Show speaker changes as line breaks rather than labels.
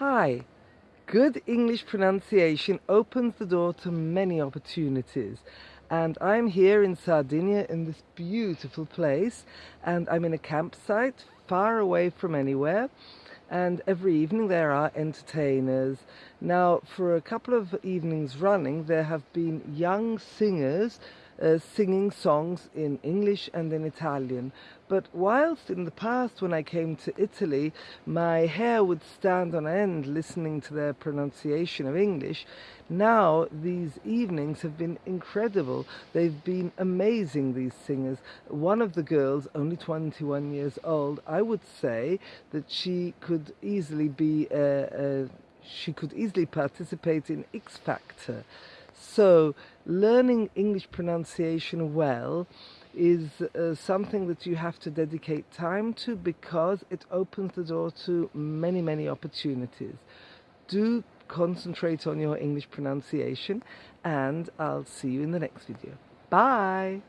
Hi. Good English pronunciation opens the door to many opportunities and I'm here in Sardinia in this beautiful place and I'm in a campsite far away from anywhere and every evening there are entertainers. Now for a couple of evenings running there have been young singers uh, singing songs in English and in Italian. But whilst in the past when I came to Italy my hair would stand on end listening to their pronunciation of English, now these evenings have been incredible. They've been amazing, these singers. One of the girls, only 21 years old, I would say that she could easily be a, a she could easily participate in X Factor. So learning English pronunciation well is uh, something that you have to dedicate time to because it opens the door to many, many opportunities. Do concentrate on your English pronunciation and I'll see you in the next video. Bye!